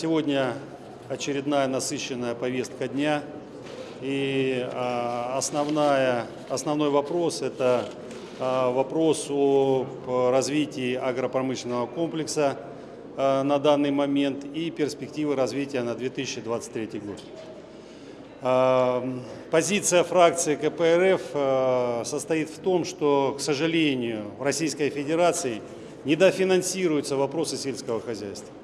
Сегодня очередная насыщенная повестка дня. И а, основная, основной вопрос – это а, вопрос о развитии агропромышленного комплекса а, на данный момент и перспективы развития на 2023 год. Позиция фракции КПРФ состоит в том, что, к сожалению, в Российской Федерации недофинансируются вопросы сельского хозяйства.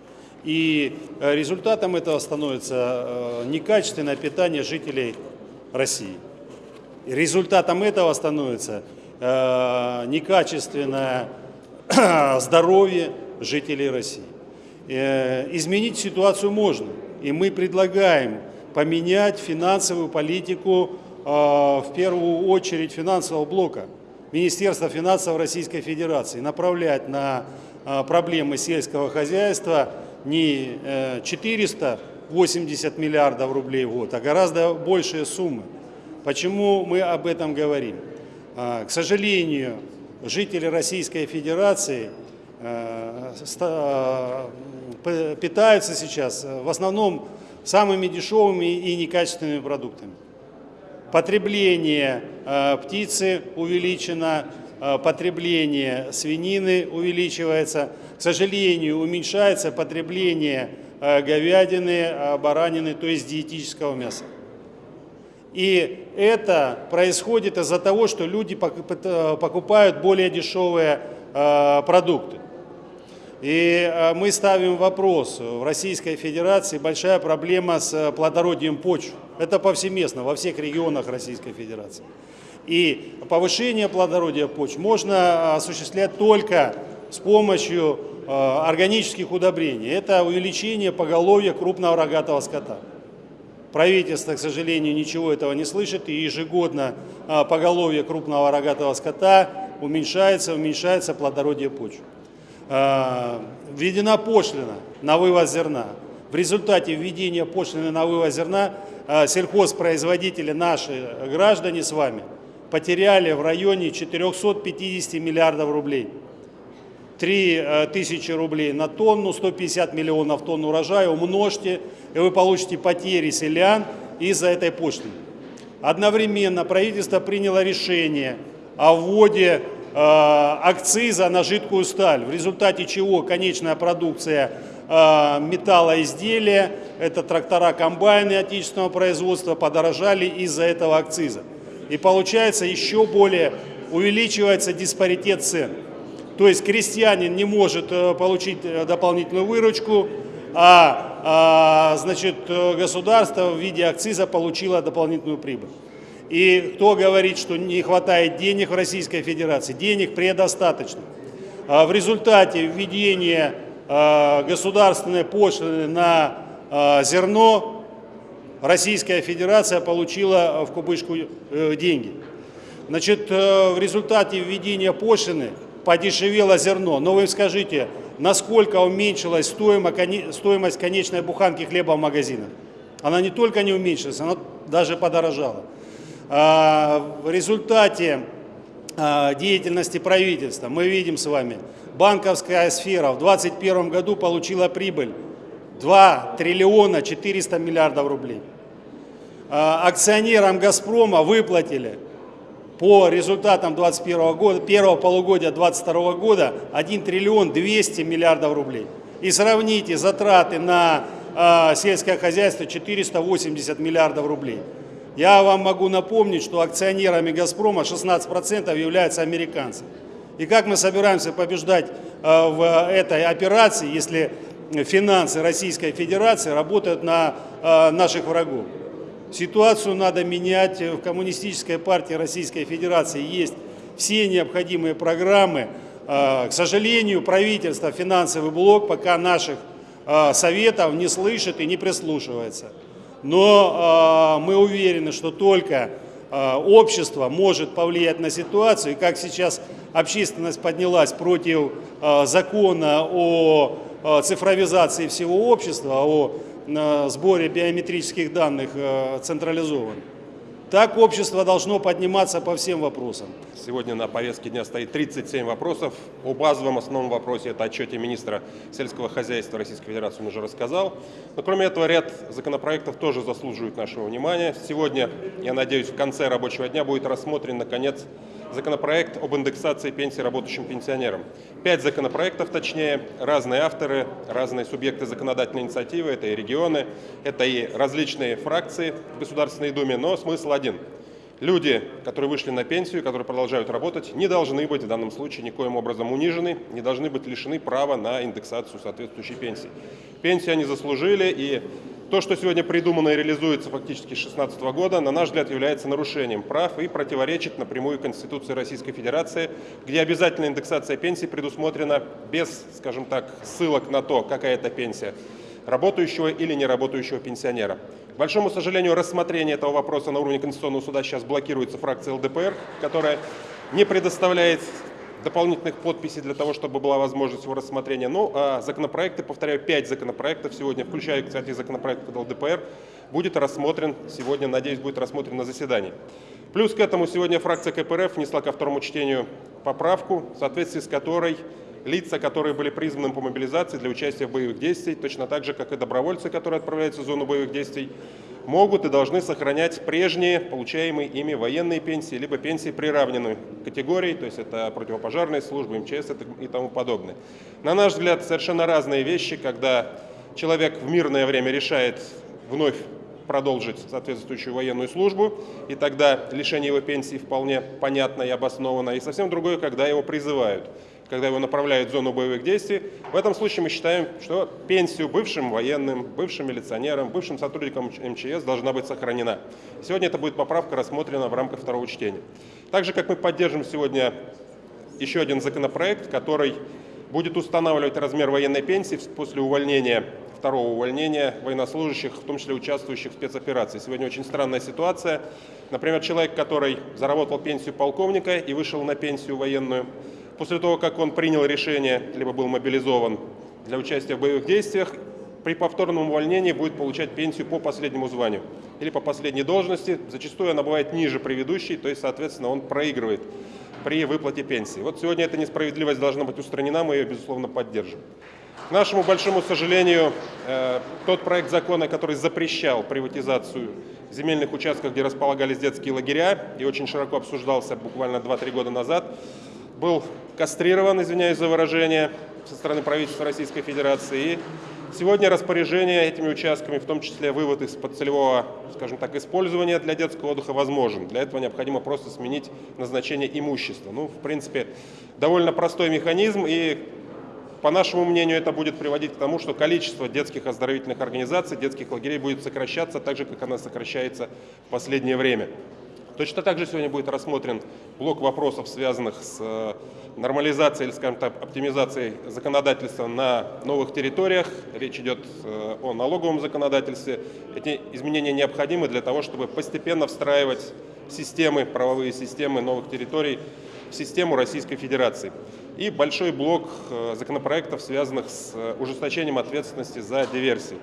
И э, результатом этого становится э, некачественное питание жителей России. И результатом этого становится э, некачественное здоровье жителей России. Изменить ситуацию можно. И мы предлагаем поменять финансовую политику, в первую очередь финансового блока, Министерства финансов Российской Федерации, направлять на проблемы сельского хозяйства не 480 э, миллиардов рублей в год, а гораздо большие суммы. Почему мы об этом говорим? А, к сожалению, жители Российской Федерации э, э, питаются сейчас в основном самыми дешевыми и некачественными продуктами. Потребление птицы увеличено, потребление свинины увеличивается – к сожалению, уменьшается потребление э, говядины, э, баранины, то есть диетического мяса. И это происходит из-за того, что люди э, покупают более дешевые продукты. И мы ставим вопрос, в Российской Федерации большая проблема с плодородием почв. Это повсеместно, во всех регионах Российской Федерации. И повышение плодородия почв можно осуществлять только с помощью э, органических удобрений. Это увеличение поголовья крупного рогатого скота. Правительство, к сожалению, ничего этого не слышит, и ежегодно э, поголовье крупного рогатого скота уменьшается, уменьшается плодородие почв. Введена пошлина на вывоз зерна. В результате введения пошлины на вывоз зерна сельхозпроизводители, наши граждане с вами, потеряли в районе 450 миллиардов рублей. 3 э, тысячи рублей на тонну, 150 миллионов тонн урожая, умножьте, и вы получите потери селян из-за этой пошлины. Одновременно правительство приняло решение о вводе э, акциза на жидкую сталь, в результате чего конечная продукция э, металлоизделия, это трактора, комбайны отечественного производства, подорожали из-за этого акциза. И получается еще более увеличивается диспаритет цен. То есть крестьянин не может э, получить э, дополнительную выручку, а, а значит, э, государство в виде акциза получило дополнительную прибыль. И кто говорит, что не хватает денег в Российской Федерации? Денег предостаточно. А в результате введения государственной пошлины на зерно Российская Федерация получила в кубышку деньги. Значит, в результате введения пошлины подешевело зерно. Но вы скажите, насколько уменьшилась стоимость конечной буханки хлеба в магазинах? Она не только не уменьшилась, она даже подорожала. А, в результате а, деятельности правительства мы видим с вами, банковская сфера в 2021 году получила прибыль 2 триллиона 400 миллиардов рублей. А, акционерам «Газпрома» выплатили по результатам 2021 года, первого полугодия 2022 года 1 триллион 200 миллиардов рублей. И сравните затраты на э, сельское хозяйство 480 миллиардов рублей. Я вам могу напомнить, что акционерами «Газпрома» 16% являются американцы. И как мы собираемся побеждать э, в этой операции, если финансы Российской Федерации работают на э, наших врагов? Ситуацию надо менять. В Коммунистической партии Российской Федерации есть все необходимые программы. А, к сожалению, правительство, финансовый блок пока наших а, советов не слышит и не прислушивается. Но а, мы уверены, что только общество может повлиять на ситуацию. И как сейчас общественность поднялась против закона о цифровизации всего общества, о сборе биометрических данных э, централизован. Так общество должно подниматься по всем вопросам. Сегодня на повестке дня стоит 37 вопросов. О базовом основном вопросе, это отчете министра сельского хозяйства Российской Федерации, он уже рассказал. Но кроме этого, ряд законопроектов тоже заслуживают нашего внимания. Сегодня, я надеюсь, в конце рабочего дня будет рассмотрен, наконец, законопроект об индексации пенсий работающим пенсионерам. Пять законопроектов, точнее, разные авторы, разные субъекты законодательной инициативы, это и регионы, это и различные фракции в Государственной Думе, но смысл один. Люди, которые вышли на пенсию, которые продолжают работать, не должны быть в данном случае никоим образом унижены, не должны быть лишены права на индексацию соответствующей пенсии. Пенсию они заслужили, и то, что сегодня придумано и реализуется фактически с 2016 года, на наш взгляд, является нарушением прав и противоречит напрямую Конституции Российской Федерации, где обязательная индексация пенсии предусмотрена без, скажем так, ссылок на то, какая это пенсия работающего или неработающего пенсионера. К большому сожалению, рассмотрение этого вопроса на уровне Конституционного суда сейчас блокируется фракцией ЛДПР, которая не предоставляет дополнительных подписей для того, чтобы была возможность его рассмотрения. Ну, а законопроекты, повторяю, пять законопроектов сегодня, включая, кстати, законопроект ЛДПР, будет рассмотрен сегодня, надеюсь, будет рассмотрен на заседании. Плюс к этому сегодня фракция КПРФ внесла ко второму чтению поправку, в соответствии с которой лица, которые были призваны по мобилизации для участия в боевых действиях, точно так же, как и добровольцы, которые отправляются в зону боевых действий, могут и должны сохранять прежние получаемые ими военные пенсии, либо пенсии приравненной категории, то есть это противопожарные службы, МЧС и тому подобное. На наш взгляд, совершенно разные вещи, когда человек в мирное время решает вновь продолжить соответствующую военную службу, и тогда лишение его пенсии вполне понятно и обосновано, и совсем другое, когда его призывают когда его направляют в зону боевых действий. В этом случае мы считаем, что пенсию бывшим военным, бывшим милиционерам, бывшим сотрудникам МЧС должна быть сохранена. Сегодня эта будет поправка рассмотрена в рамках второго чтения. Так же, как мы поддержим сегодня еще один законопроект, который будет устанавливать размер военной пенсии после увольнения второго увольнения военнослужащих, в том числе участвующих в спецоперации. Сегодня очень странная ситуация. Например, человек, который заработал пенсию полковника и вышел на пенсию военную, после того, как он принял решение, либо был мобилизован для участия в боевых действиях, при повторном увольнении будет получать пенсию по последнему званию или по последней должности. Зачастую она бывает ниже предыдущей, то есть, соответственно, он проигрывает при выплате пенсии. Вот сегодня эта несправедливость должна быть устранена, мы ее, безусловно, поддержим. К нашему большому сожалению, э, тот проект закона, который запрещал приватизацию земельных участков, где располагались детские лагеря, и очень широко обсуждался буквально 2-3 года назад, был кастрирован, извиняюсь за выражение, со стороны правительства Российской Федерации. Сегодня распоряжение этими участками, в том числе вывод из-под целевого, скажем так, использования для детского отдыха возможен. Для этого необходимо просто сменить назначение имущества. Ну, в принципе, довольно простой механизм, и по нашему мнению, это будет приводить к тому, что количество детских оздоровительных организаций, детских лагерей будет сокращаться так же, как она сокращается в последнее время. Точно так же сегодня будет рассмотрен блок вопросов, связанных с э, нормализацией или, скажем так, оптимизацией законодательства на новых территориях. Речь идет э, о налоговом законодательстве. Эти изменения необходимы для того, чтобы постепенно встраивать системы, правовые системы новых территорий в систему Российской Федерации. И большой блок э, законопроектов, связанных с ужесточением ответственности за диверсии.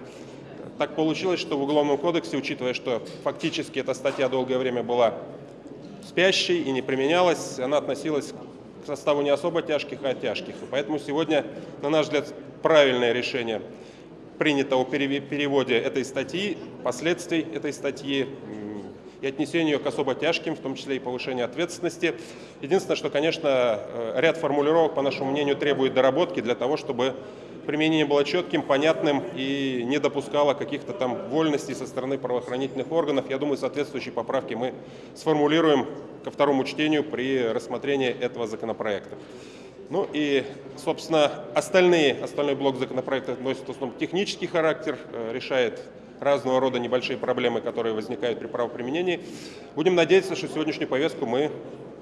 Так получилось, что в Уголовном кодексе, учитывая, что фактически эта статья долгое время была спящей и не применялась, она относилась к составу не особо тяжких, а тяжких. И поэтому сегодня, на наш взгляд, правильное решение принято о переводе этой статьи, последствий этой статьи и отнесению ее к особо тяжким, в том числе и повышению ответственности. Единственное, что, конечно, э, ряд формулировок, по нашему мнению, требует доработки для того, чтобы применение было четким, понятным и не допускало каких-то там вольностей со стороны правоохранительных органов. Я думаю, соответствующие поправки мы сформулируем ко второму чтению при рассмотрении этого законопроекта. Ну и, собственно, остальные, остальной блок законопроекта носит в основном технический характер, э, решает разного рода небольшие проблемы, которые возникают при правоприменении. Будем надеяться, что сегодняшнюю повестку мы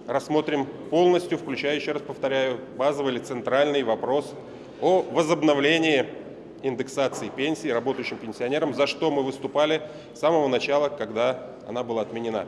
рассмотрим полностью, включая, еще раз повторяю, базовый или центральный вопрос о возобновлении индексации пенсий работающим пенсионерам, за что мы выступали с самого начала, когда она была отменена.